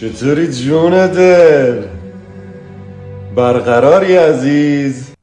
چطوری جون دل برقراری عزیز.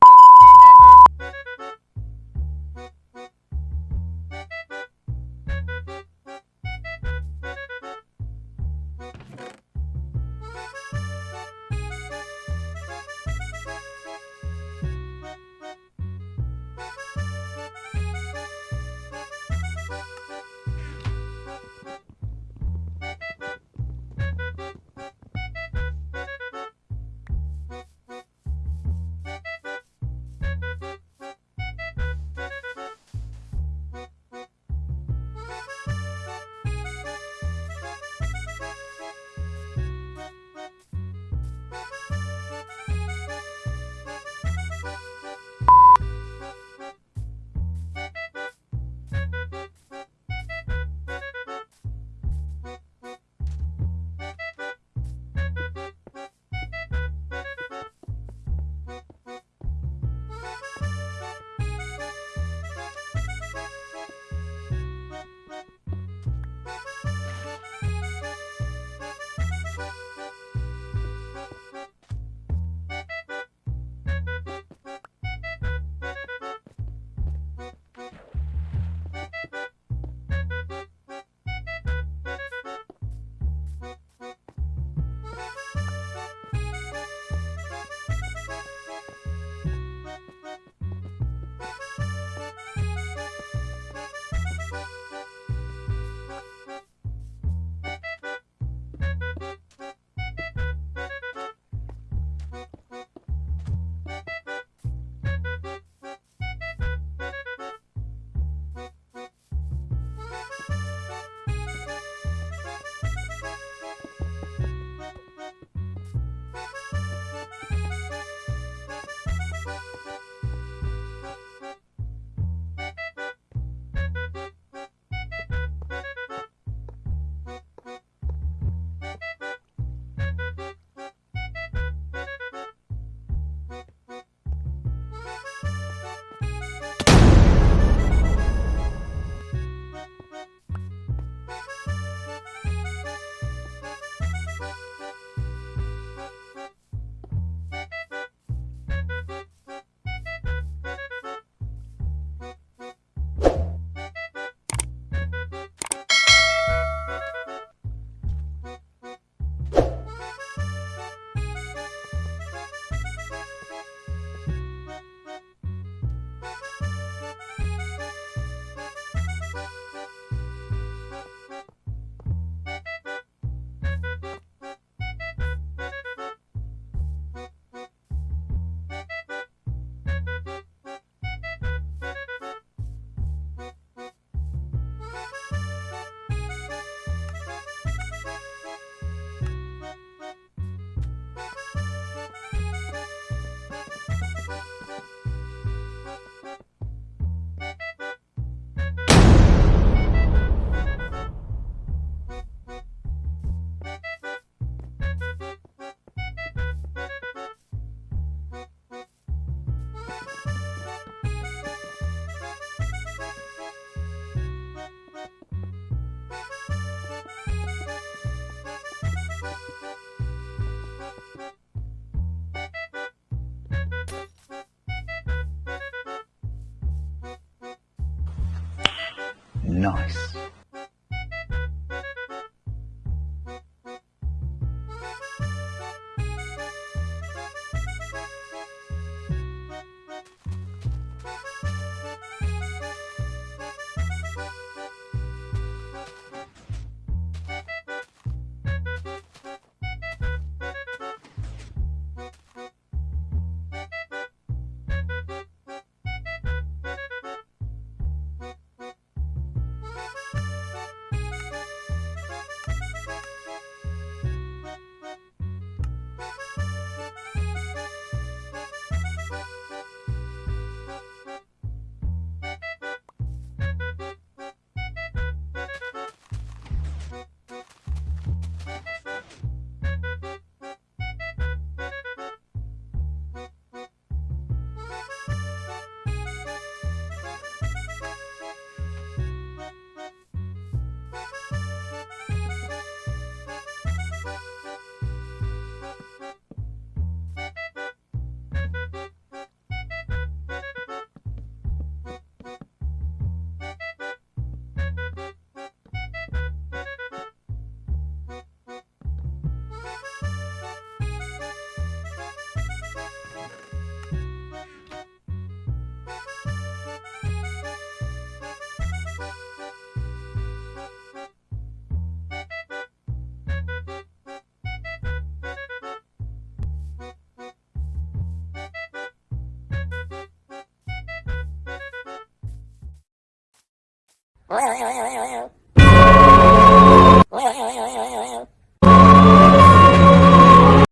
Nice. 喂喂喂喂喂。